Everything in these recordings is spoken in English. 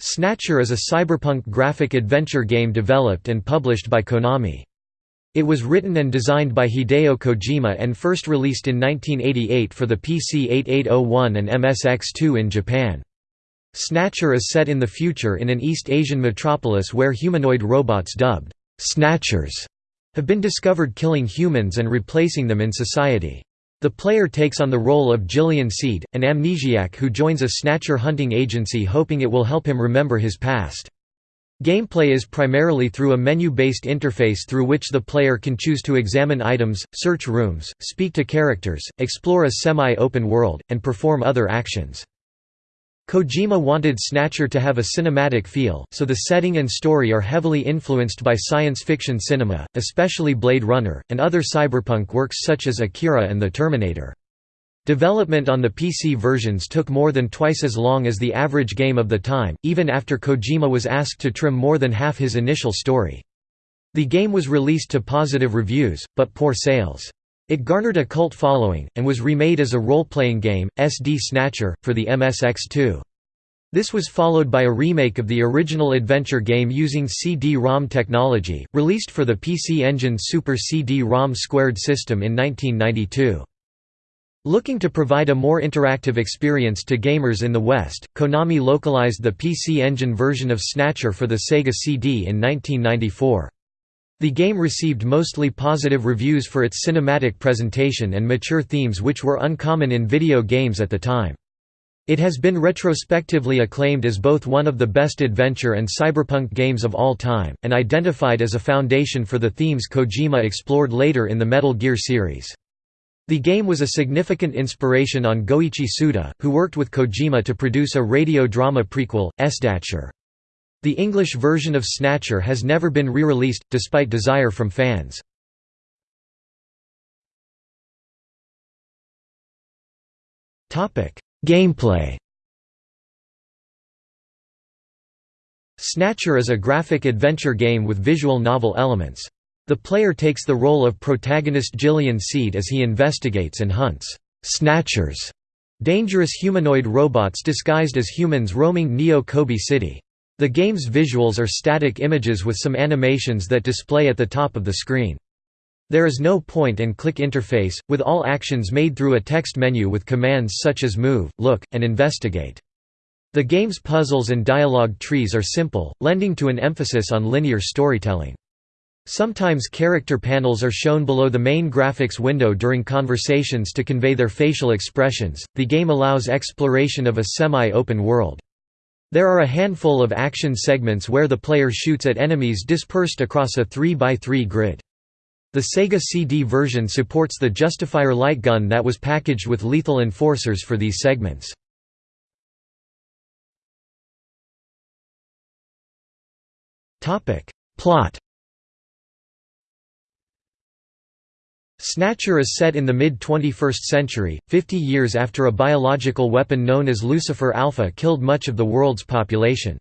Snatcher is a cyberpunk graphic adventure game developed and published by Konami. It was written and designed by Hideo Kojima and first released in 1988 for the PC 8801 and MSX2 in Japan. Snatcher is set in the future in an East Asian metropolis where humanoid robots dubbed «Snatchers» have been discovered killing humans and replacing them in society. The player takes on the role of Gillian Seed, an amnesiac who joins a snatcher hunting agency hoping it will help him remember his past. Gameplay is primarily through a menu-based interface through which the player can choose to examine items, search rooms, speak to characters, explore a semi-open world, and perform other actions. Kojima wanted Snatcher to have a cinematic feel, so the setting and story are heavily influenced by science fiction cinema, especially Blade Runner, and other cyberpunk works such as Akira and The Terminator. Development on the PC versions took more than twice as long as the average game of the time, even after Kojima was asked to trim more than half his initial story. The game was released to positive reviews, but poor sales. It garnered a cult following, and was remade as a role-playing game, SD Snatcher, for the MSX2. This was followed by a remake of the original adventure game using CD-ROM technology, released for the PC Engine Super CD-ROM Squared system in 1992. Looking to provide a more interactive experience to gamers in the West, Konami localized the PC Engine version of Snatcher for the Sega CD in 1994. The game received mostly positive reviews for its cinematic presentation and mature themes which were uncommon in video games at the time. It has been retrospectively acclaimed as both one of the best adventure and cyberpunk games of all time, and identified as a foundation for the themes Kojima explored later in the Metal Gear series. The game was a significant inspiration on Goichi Suda, who worked with Kojima to produce a radio drama prequel, Snatcher. The English version of Snatcher has never been re-released, despite desire from fans. Gameplay Snatcher is a graphic adventure game with visual novel elements. The player takes the role of protagonist Gillian Seed as he investigates and hunts «snatchers» dangerous humanoid robots disguised as humans roaming Neo Kobe City. The game's visuals are static images with some animations that display at the top of the screen. There is no point-and-click interface, with all actions made through a text menu with commands such as move, look, and investigate. The game's puzzles and dialogue trees are simple, lending to an emphasis on linear storytelling. Sometimes character panels are shown below the main graphics window during conversations to convey their facial expressions. The game allows exploration of a semi-open world. There are a handful of action segments where the player shoots at enemies dispersed across a 3x3 grid. The Sega CD version supports the Justifier light gun that was packaged with lethal enforcers for these segments. Plot Snatcher is set in the mid-21st century, 50 years after a biological weapon known as Lucifer Alpha killed much of the world's population.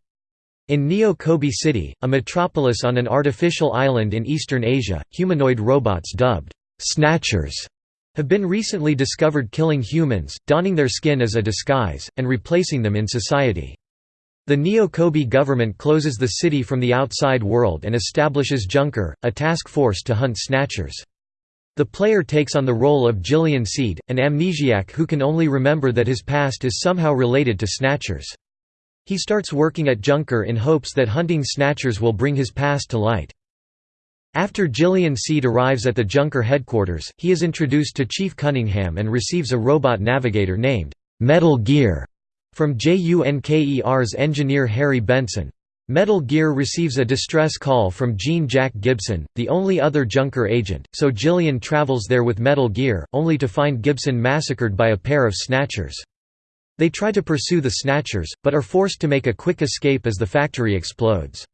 In Neo Kobe City, a metropolis on an artificial island in eastern Asia, humanoid robots dubbed «snatchers» have been recently discovered killing humans, donning their skin as a disguise, and replacing them in society. The Neo Kobe government closes the city from the outside world and establishes Junker, a task force to hunt snatchers. The player takes on the role of Gillian Seed, an amnesiac who can only remember that his past is somehow related to snatchers. He starts working at Junker in hopes that hunting snatchers will bring his past to light. After Gillian Seed arrives at the Junker headquarters, he is introduced to Chief Cunningham and receives a robot navigator named Metal Gear from JUNKER's engineer Harry Benson. Metal Gear receives a distress call from Jean Jack Gibson, the only other Junker agent, so Gillian travels there with Metal Gear, only to find Gibson massacred by a pair of Snatchers. They try to pursue the Snatchers, but are forced to make a quick escape as the factory explodes.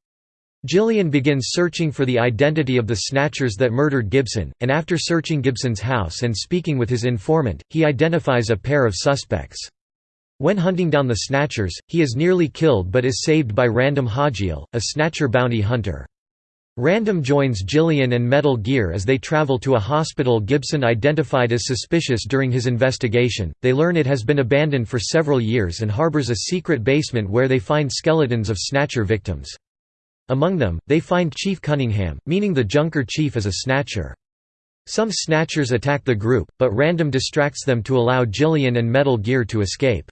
Gillian begins searching for the identity of the Snatchers that murdered Gibson, and after searching Gibson's house and speaking with his informant, he identifies a pair of suspects. When hunting down the Snatchers, he is nearly killed but is saved by Random Hajile, a Snatcher bounty hunter. Random joins Gillian and Metal Gear as they travel to a hospital Gibson identified as suspicious during his investigation. They learn it has been abandoned for several years and harbors a secret basement where they find skeletons of Snatcher victims. Among them, they find Chief Cunningham, meaning the Junker chief is a Snatcher. Some Snatchers attack the group, but Random distracts them to allow Gillian and Metal Gear to escape.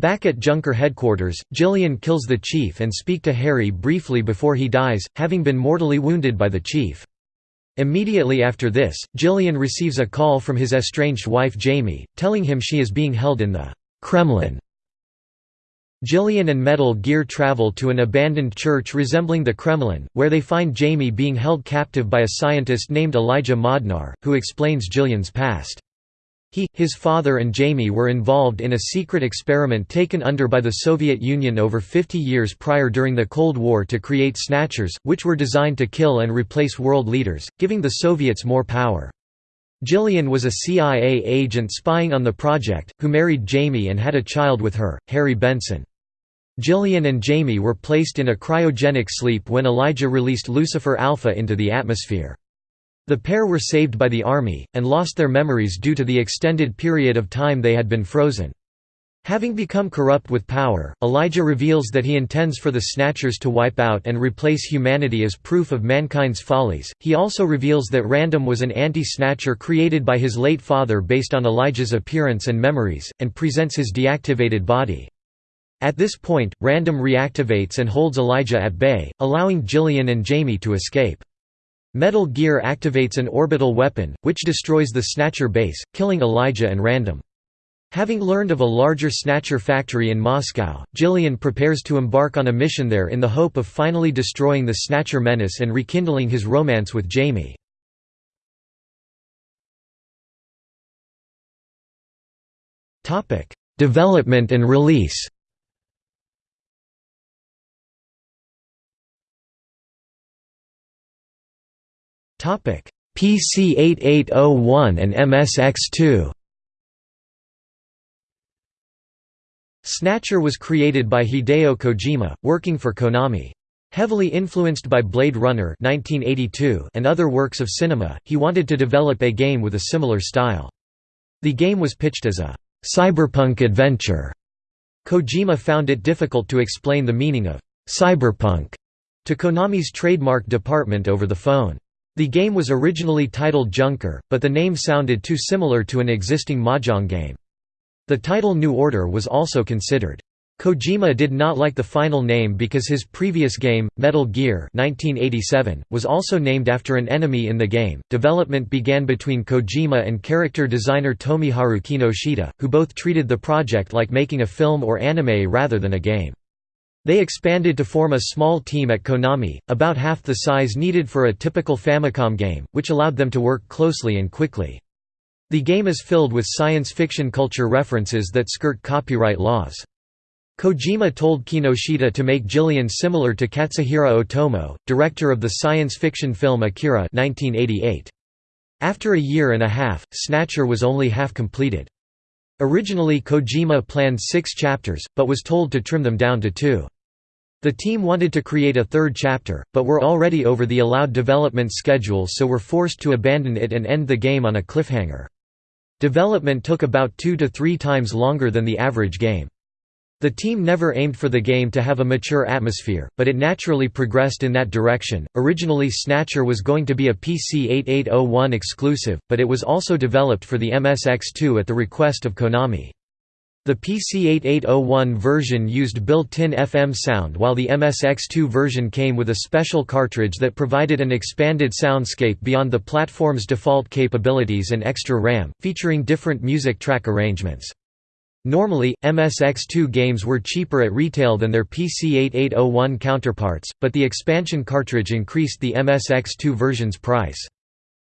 Back at Junker headquarters, Gillian kills the chief and speak to Harry briefly before he dies, having been mortally wounded by the chief. Immediately after this, Gillian receives a call from his estranged wife Jamie, telling him she is being held in the Kremlin. Gillian and Metal Gear travel to an abandoned church resembling the Kremlin, where they find Jamie being held captive by a scientist named Elijah Modnar, who explains Gillian's past. He, his father and Jamie were involved in a secret experiment taken under by the Soviet Union over 50 years prior during the Cold War to create snatchers, which were designed to kill and replace world leaders, giving the Soviets more power. Gillian was a CIA agent spying on the project, who married Jamie and had a child with her, Harry Benson. Gillian and Jamie were placed in a cryogenic sleep when Elijah released Lucifer Alpha into the atmosphere. The pair were saved by the army, and lost their memories due to the extended period of time they had been frozen. Having become corrupt with power, Elijah reveals that he intends for the Snatchers to wipe out and replace humanity as proof of mankind's follies. He also reveals that Random was an anti Snatcher created by his late father based on Elijah's appearance and memories, and presents his deactivated body. At this point, Random reactivates and holds Elijah at bay, allowing Gillian and Jamie to escape. Metal Gear activates an orbital weapon, which destroys the Snatcher base, killing Elijah and Random. Having learned of a larger Snatcher factory in Moscow, Gillian prepares to embark on a mission there in the hope of finally destroying the Snatcher menace and rekindling his romance with Jamie. Development and release PC 8801 and MSX2 Snatcher was created by Hideo Kojima, working for Konami. Heavily influenced by Blade Runner 1982 and other works of cinema, he wanted to develop a game with a similar style. The game was pitched as a cyberpunk adventure. Kojima found it difficult to explain the meaning of cyberpunk to Konami's trademark department over the phone. The game was originally titled Junker, but the name sounded too similar to an existing mahjong game. The title New Order was also considered. Kojima did not like the final name because his previous game, Metal Gear 1987, was also named after an enemy in the game. Development began between Kojima and character designer Tomiharu Kinoshita, who both treated the project like making a film or anime rather than a game. They expanded to form a small team at Konami, about half the size needed for a typical Famicom game, which allowed them to work closely and quickly. The game is filled with science fiction culture references that skirt copyright laws. Kojima told Kinoshita to make Gillian similar to Katsuhiro Otomo, director of the science fiction film Akira 1988. After a year and a half, Snatcher was only half completed. Originally Kojima planned six chapters, but was told to trim them down to two. The team wanted to create a third chapter, but were already over the allowed development schedule so were forced to abandon it and end the game on a cliffhanger. Development took about two to three times longer than the average game. The team never aimed for the game to have a mature atmosphere, but it naturally progressed in that direction. Originally, Snatcher was going to be a PC 8801 exclusive, but it was also developed for the MSX2 at the request of Konami. The PC 8801 version used built-in FM sound while the MSX2 version came with a special cartridge that provided an expanded soundscape beyond the platform's default capabilities and extra RAM, featuring different music track arrangements. Normally, MSX2 games were cheaper at retail than their PC8801 counterparts, but the expansion cartridge increased the MSX2 version's price.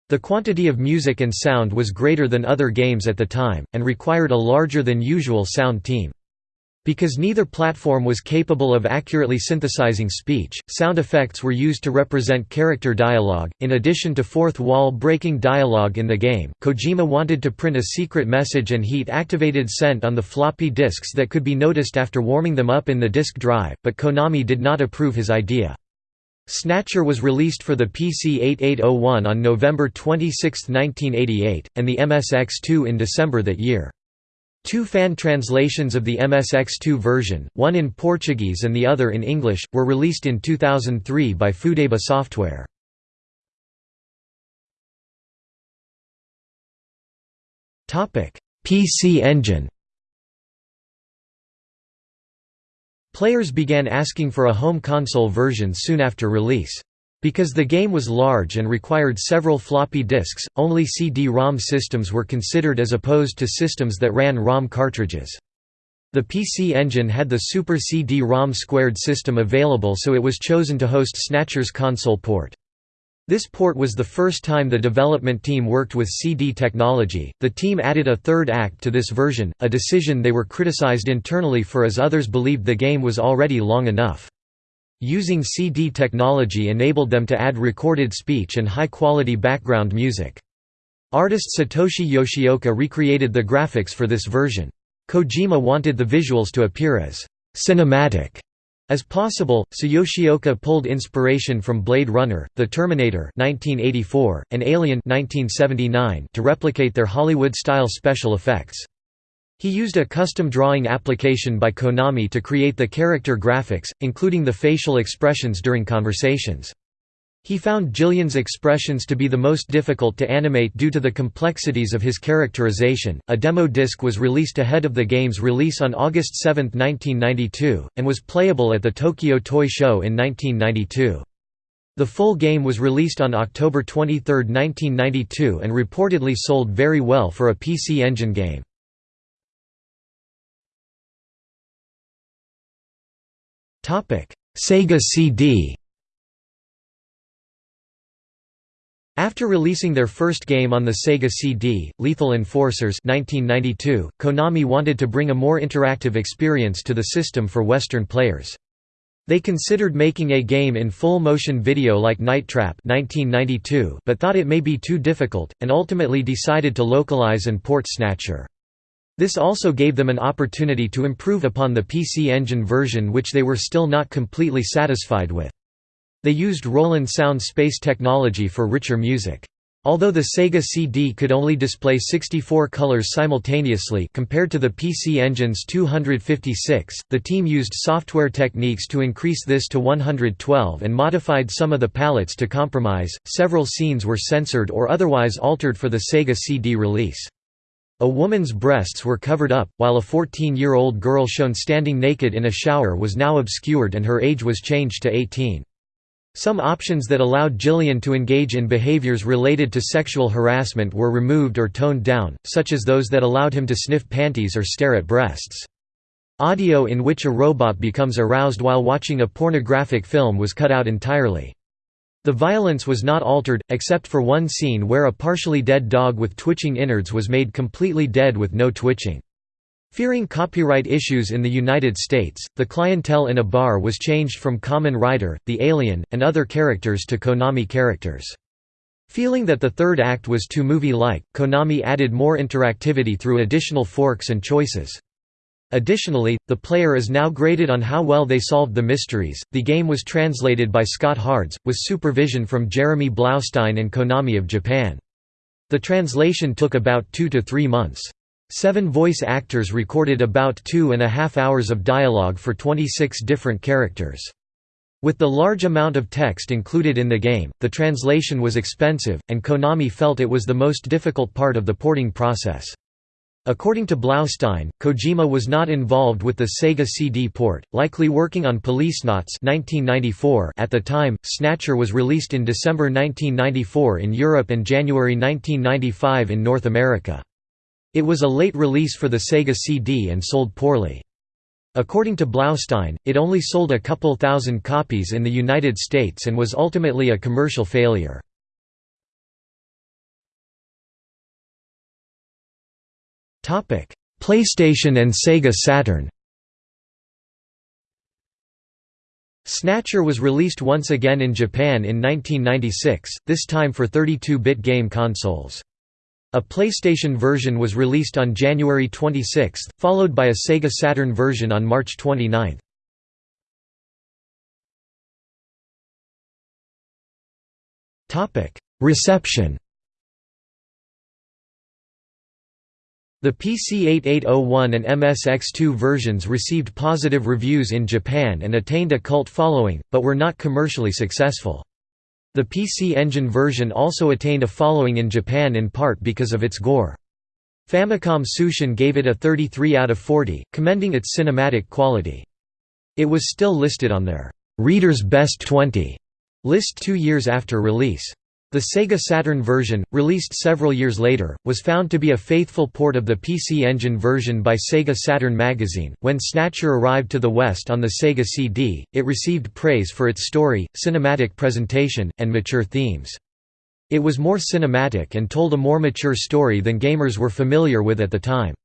The quantity of music and sound was greater than other games at the time, and required a larger than usual sound team. Because neither platform was capable of accurately synthesizing speech, sound effects were used to represent character dialogue. In addition to fourth wall breaking dialogue in the game, Kojima wanted to print a secret message and heat activated scent on the floppy disks that could be noticed after warming them up in the disk drive, but Konami did not approve his idea. Snatcher was released for the PC 8801 on November 26, 1988, and the MSX2 in December that year. Two fan translations of the MSX2 version, one in Portuguese and the other in English, were released in 2003 by Fudeba Software. PC Engine Players began asking for a home console version soon after release. Because the game was large and required several floppy disks, only CD-ROM systems were considered as opposed to systems that ran ROM cartridges. The PC Engine had the Super CD-ROM squared system available so it was chosen to host Snatcher's console port. This port was the first time the development team worked with CD technology. The team added a third act to this version, a decision they were criticized internally for as others believed the game was already long enough. Using CD technology enabled them to add recorded speech and high-quality background music. Artist Satoshi Yoshioka recreated the graphics for this version. Kojima wanted the visuals to appear as cinematic as possible, so Yoshioka pulled inspiration from Blade Runner, The Terminator 1984, and Alien 1979 to replicate their Hollywood-style special effects. He used a custom drawing application by Konami to create the character graphics, including the facial expressions during conversations. He found Gillian's expressions to be the most difficult to animate due to the complexities of his characterization. A demo disc was released ahead of the game's release on August 7, 1992, and was playable at the Tokyo Toy Show in 1992. The full game was released on October 23, 1992 and reportedly sold very well for a PC Engine game. Sega CD After releasing their first game on the Sega CD, Lethal Enforcers 1992, Konami wanted to bring a more interactive experience to the system for Western players. They considered making a game in full motion video like Night Trap 1992, but thought it may be too difficult, and ultimately decided to localize and port Snatcher. This also gave them an opportunity to improve upon the PC Engine version which they were still not completely satisfied with. They used Roland Sound Space technology for richer music. Although the Sega CD could only display 64 colors simultaneously compared to the PC Engine's 256, the team used software techniques to increase this to 112 and modified some of the palettes to compromise. Several scenes were censored or otherwise altered for the Sega CD release. A woman's breasts were covered up, while a 14-year-old girl shown standing naked in a shower was now obscured and her age was changed to 18. Some options that allowed Gillian to engage in behaviors related to sexual harassment were removed or toned down, such as those that allowed him to sniff panties or stare at breasts. Audio in which a robot becomes aroused while watching a pornographic film was cut out entirely. The violence was not altered, except for one scene where a partially dead dog with twitching innards was made completely dead with no twitching. Fearing copyright issues in the United States, the clientele in a bar was changed from Kamen Rider, the Alien, and other characters to Konami characters. Feeling that the third act was too movie-like, Konami added more interactivity through additional forks and choices. Additionally, the player is now graded on how well they solved the mysteries. The game was translated by Scott Hards, with supervision from Jeremy Blaustein and Konami of Japan. The translation took about two to three months. Seven voice actors recorded about two and a half hours of dialogue for 26 different characters. With the large amount of text included in the game, the translation was expensive, and Konami felt it was the most difficult part of the porting process. According to Blaustein, Kojima was not involved with the Sega CD port, likely working on Policenauts 1994 at the time. Snatcher was released in December 1994 in Europe and January 1995 in North America. It was a late release for the Sega CD and sold poorly. According to Blaustein, it only sold a couple thousand copies in the United States and was ultimately a commercial failure. PlayStation and Sega Saturn Snatcher was released once again in Japan in 1996, this time for 32-bit game consoles. A PlayStation version was released on January 26, followed by a Sega Saturn version on March 29. Reception The PC-8801 and MSX2 versions received positive reviews in Japan and attained a cult following, but were not commercially successful. The PC Engine version also attained a following in Japan in part because of its gore. Famicom Tsushin gave it a 33 out of 40, commending its cinematic quality. It was still listed on their «Reader's Best 20» list two years after release. The Sega Saturn version, released several years later, was found to be a faithful port of the PC Engine version by Sega Saturn magazine. When Snatcher arrived to the West on the Sega CD, it received praise for its story, cinematic presentation, and mature themes. It was more cinematic and told a more mature story than gamers were familiar with at the time.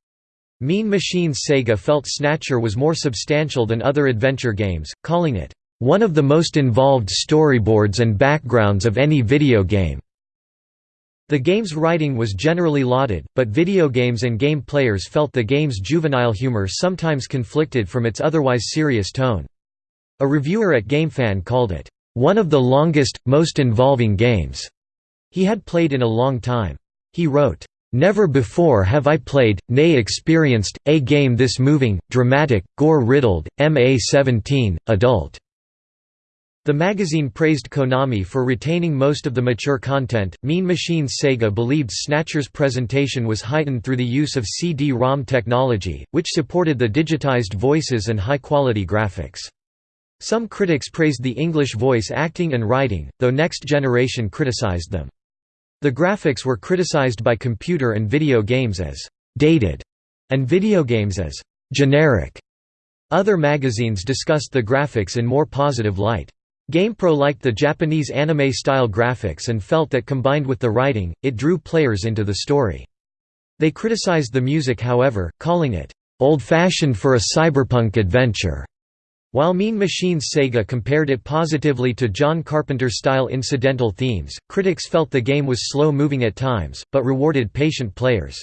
Mean Machines Sega felt Snatcher was more substantial than other adventure games, calling it one of the most involved storyboards and backgrounds of any video game. The game's writing was generally lauded, but video games and game players felt the game's juvenile humor sometimes conflicted from its otherwise serious tone. A reviewer at GameFan called it, "...one of the longest, most involving games," he had played in a long time. He wrote, Never before have I played, nay experienced, a game this moving, dramatic, gore-riddled, MA-17, adult. The magazine praised Konami for retaining most of the mature content. Mean Machines Sega believed Snatcher's presentation was heightened through the use of CD-ROM technology, which supported the digitized voices and high-quality graphics. Some critics praised the English voice acting and writing, though Next Generation criticized them. The graphics were criticized by computer and video games as «dated» and video games as «generic». Other magazines discussed the graphics in more positive light. GamePro liked the Japanese anime-style graphics and felt that combined with the writing, it drew players into the story. They criticized the music however, calling it, "...old-fashioned for a cyberpunk adventure." While Mean Machines Sega compared it positively to John Carpenter-style incidental themes, critics felt the game was slow-moving at times, but rewarded patient players.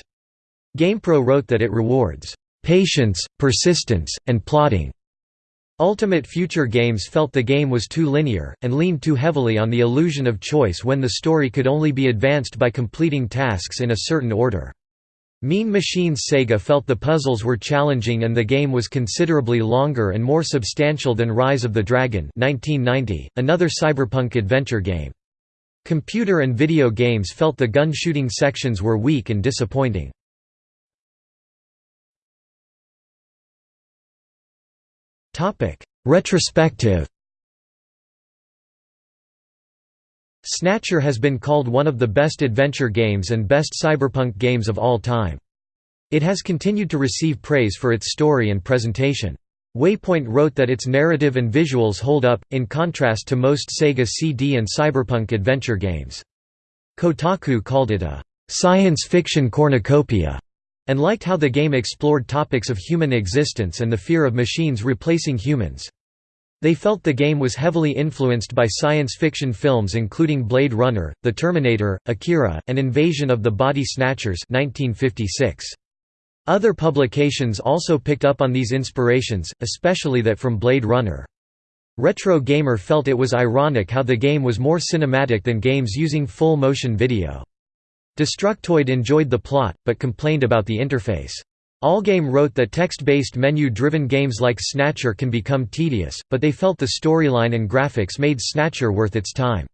GamePro wrote that it rewards, "...patience, persistence, and plotting." Ultimate Future Games felt the game was too linear, and leaned too heavily on the illusion of choice when the story could only be advanced by completing tasks in a certain order. Mean Machines Sega felt the puzzles were challenging and the game was considerably longer and more substantial than Rise of the Dragon 1990, another cyberpunk adventure game. Computer and video games felt the gun-shooting sections were weak and disappointing. Retrospective Snatcher has been called one of the best adventure games and best cyberpunk games of all time. It has continued to receive praise for its story and presentation. Waypoint wrote that its narrative and visuals hold up, in contrast to most Sega CD and cyberpunk adventure games. Kotaku called it a science fiction cornucopia and liked how the game explored topics of human existence and the fear of machines replacing humans. They felt the game was heavily influenced by science fiction films including Blade Runner, The Terminator, Akira, and Invasion of the Body Snatchers 1956. Other publications also picked up on these inspirations, especially that from Blade Runner. Retro Gamer felt it was ironic how the game was more cinematic than games using full motion video. Destructoid enjoyed the plot, but complained about the interface. Allgame wrote that text-based menu-driven games like Snatcher can become tedious, but they felt the storyline and graphics made Snatcher worth its time.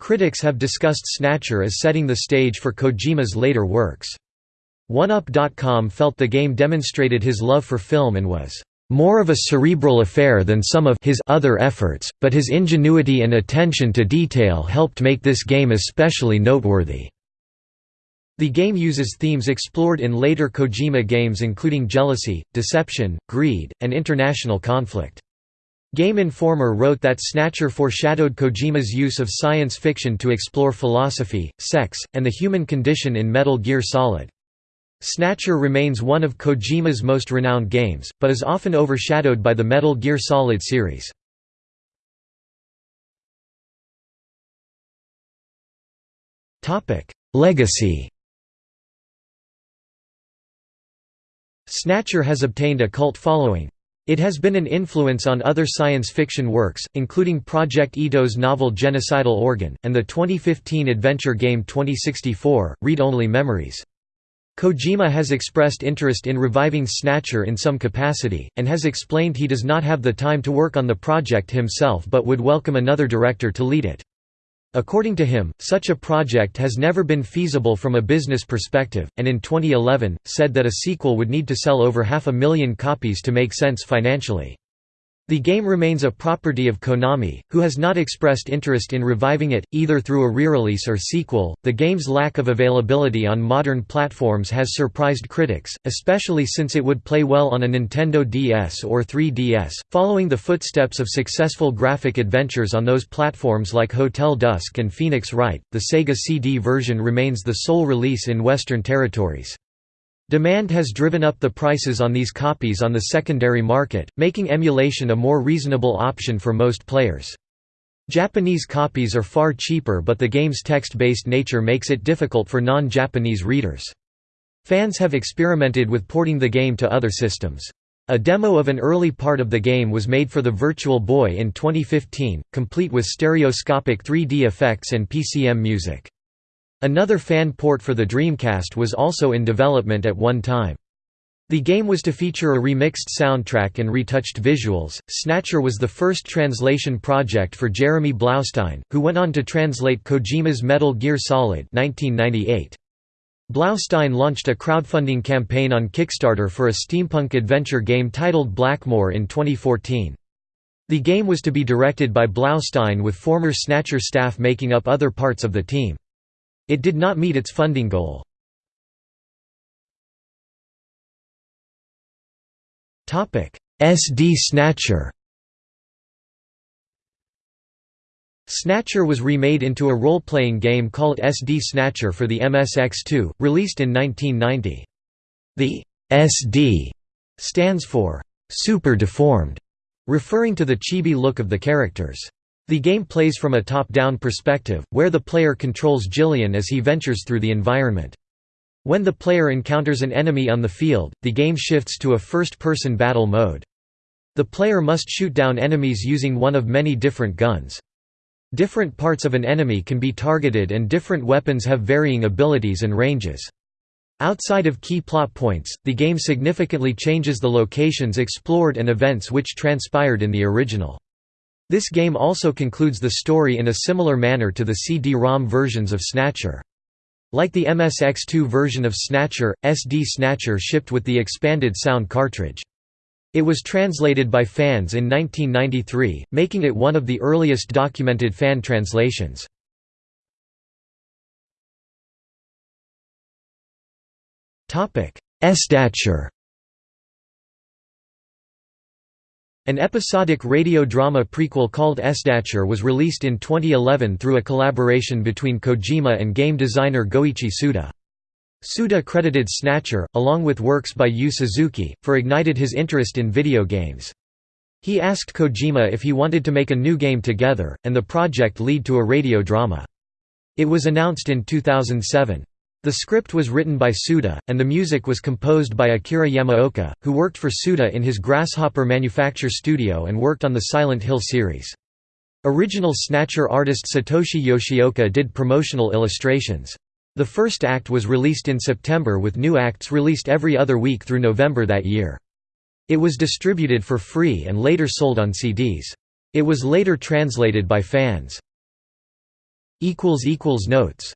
Critics have discussed Snatcher as setting the stage for Kojima's later works. OneUp.com felt the game demonstrated his love for film and was more of a cerebral affair than some of his other efforts, but his ingenuity and attention to detail helped make this game especially noteworthy. The game uses themes explored in later Kojima games including jealousy, deception, greed, and international conflict. Game Informer wrote that Snatcher foreshadowed Kojima's use of science fiction to explore philosophy, sex, and the human condition in Metal Gear Solid. Snatcher remains one of Kojima's most renowned games, but is often overshadowed by the Metal Gear Solid series. Legacy Snatcher has obtained a cult following. It has been an influence on other science fiction works, including Project Itoh's novel Genocidal Organ, and the 2015 adventure game 2064, Read-Only Memories. Kojima has expressed interest in reviving Snatcher in some capacity, and has explained he does not have the time to work on the project himself but would welcome another director to lead it. According to him, such a project has never been feasible from a business perspective, and in 2011, said that a sequel would need to sell over half a million copies to make sense financially. The game remains a property of Konami, who has not expressed interest in reviving it, either through a re-release or sequel. The game's lack of availability on modern platforms has surprised critics, especially since it would play well on a Nintendo DS or 3DS, following the footsteps of successful graphic adventures on those platforms like Hotel Dusk and Phoenix Wright. The Sega CD version remains the sole release in Western territories. Demand has driven up the prices on these copies on the secondary market, making emulation a more reasonable option for most players. Japanese copies are far cheaper but the game's text-based nature makes it difficult for non-Japanese readers. Fans have experimented with porting the game to other systems. A demo of an early part of the game was made for the Virtual Boy in 2015, complete with stereoscopic 3D effects and PCM music. Another fan port for the Dreamcast was also in development at one time. The game was to feature a remixed soundtrack and retouched visuals. Snatcher was the first translation project for Jeremy Blaustein, who went on to translate Kojima's Metal Gear Solid 1998. Blaustein launched a crowdfunding campaign on Kickstarter for a steampunk adventure game titled Blackmore in 2014. The game was to be directed by Blaustein with former Snatcher staff making up other parts of the team. It did not meet its funding goal. SD Snatcher Snatcher was remade into a role-playing game called SD Snatcher for the MSX2, released in 1990. The SD stands for super deformed, referring to the chibi look of the characters. The game plays from a top-down perspective, where the player controls Gillian as he ventures through the environment. When the player encounters an enemy on the field, the game shifts to a first-person battle mode. The player must shoot down enemies using one of many different guns. Different parts of an enemy can be targeted and different weapons have varying abilities and ranges. Outside of key plot points, the game significantly changes the locations explored and events which transpired in the original. This game also concludes the story in a similar manner to the CD-ROM versions of Snatcher. Like the MSX2 version of Snatcher, SD Snatcher shipped with the expanded sound cartridge. It was translated by fans in 1993, making it one of the earliest documented fan translations. Sdatcher An episodic radio drama prequel called Sdatcher was released in 2011 through a collaboration between Kojima and game designer Goichi Suda. Suda credited Snatcher, along with works by Yu Suzuki, for ignited his interest in video games. He asked Kojima if he wanted to make a new game together, and the project lead to a radio drama. It was announced in 2007. The script was written by Suda, and the music was composed by Akira Yamaoka, who worked for Suda in his Grasshopper Manufacture studio and worked on the Silent Hill series. Original Snatcher artist Satoshi Yoshioka did promotional illustrations. The first act was released in September with new acts released every other week through November that year. It was distributed for free and later sold on CDs. It was later translated by fans. Notes